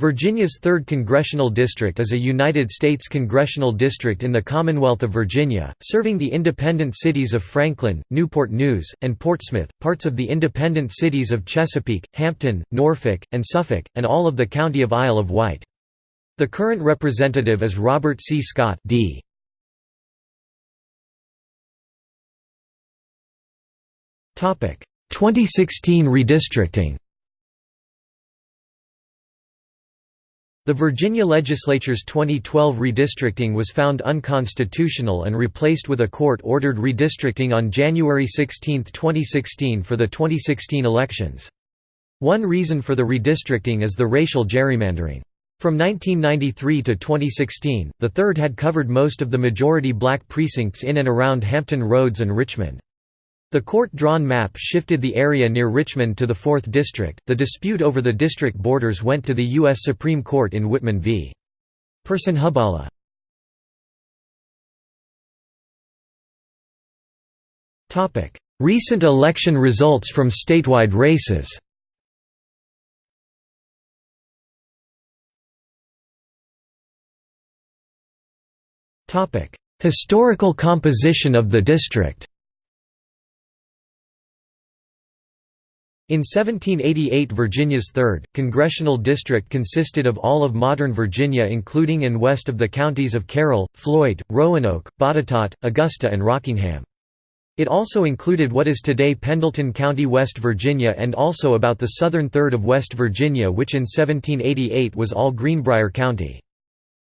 Virginia's 3rd Congressional District is a United States congressional district in the Commonwealth of Virginia, serving the independent cities of Franklin, Newport News, and Portsmouth, parts of the independent cities of Chesapeake, Hampton, Norfolk, and Suffolk, and all of the County of Isle of Wight. The current representative is Robert C. Scott D. Topic: 2016 redistricting The Virginia legislature's 2012 redistricting was found unconstitutional and replaced with a court-ordered redistricting on January 16, 2016 for the 2016 elections. One reason for the redistricting is the racial gerrymandering. From 1993 to 2016, the third had covered most of the majority black precincts in and around Hampton Roads and Richmond. The court-drawn map shifted the area near Richmond to the 4th District. The dispute over the district borders went to the U.S. Supreme Court in Wittman v. Personhuballah. Recent election results from statewide races Historical composition of the district In 1788 Virginia's 3rd, congressional district consisted of all of modern Virginia including and west of the counties of Carroll, Floyd, Roanoke, Botetourt, Augusta and Rockingham. It also included what is today Pendleton County, West Virginia and also about the southern third of West Virginia which in 1788 was all Greenbrier County.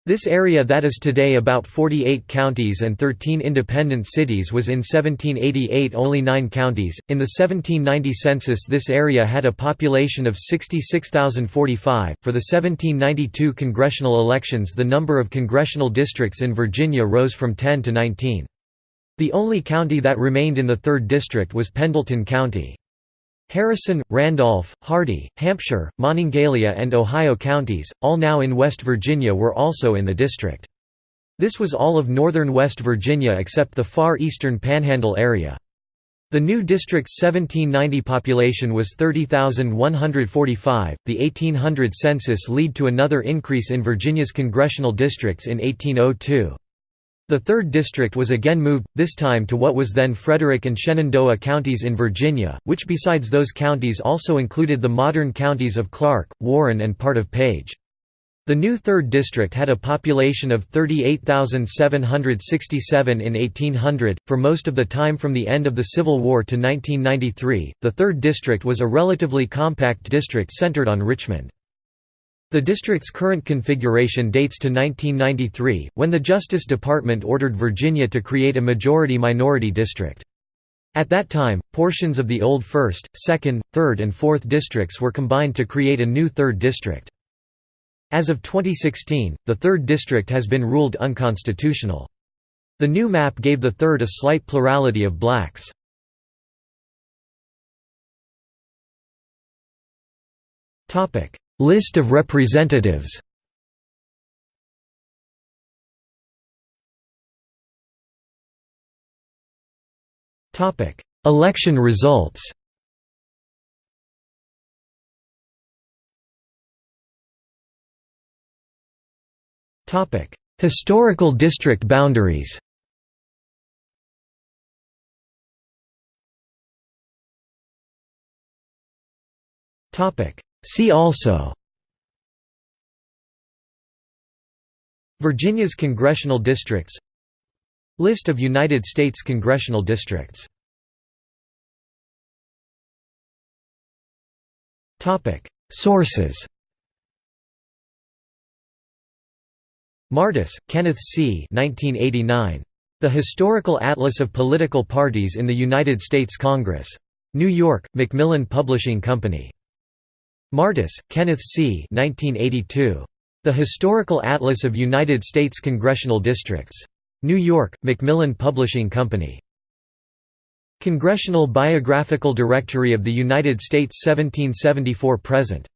This area that is today about 48 counties and 13 independent cities was in 1788 only 9 counties. In the 1790 census this area had a population of 66,045. For the 1792 congressional elections the number of congressional districts in Virginia rose from 10 to 19. The only county that remained in the 3rd district was Pendleton County. Harrison, Randolph, Hardy, Hampshire, Monongalia and Ohio counties, all now in West Virginia were also in the district. This was all of northern West Virginia except the far eastern Panhandle area. The new district's 1790 population was 30,145. The 1800 census led to another increase in Virginia's congressional districts in 1802. The 3rd District was again moved, this time to what was then Frederick and Shenandoah counties in Virginia, which besides those counties also included the modern counties of Clarke, Warren and part of Page. The new 3rd District had a population of 38,767 in 1800. For most of the time from the end of the Civil War to 1993, the 3rd District was a relatively compact district centered on Richmond. The district's current configuration dates to 1993, when the Justice Department ordered Virginia to create a majority-minority district. At that time, portions of the old 1st, 2nd, 3rd and 4th districts were combined to create a new 3rd district. As of 2016, the 3rd district has been ruled unconstitutional. The new map gave the 3rd a slight plurality of blacks. List of representatives. Election results. Topic. Historical district boundaries. Topic See also Virginia's congressional districts List of United States congressional districts Sources Martis, Kenneth C. 1989. The Historical Atlas of Political Parties in the United States Congress. New York, Macmillan Publishing Company. Martis, Kenneth C. 1982. The Historical Atlas of United States Congressional Districts. New York, Macmillan Publishing Company. Congressional Biographical Directory of the United States 1774–present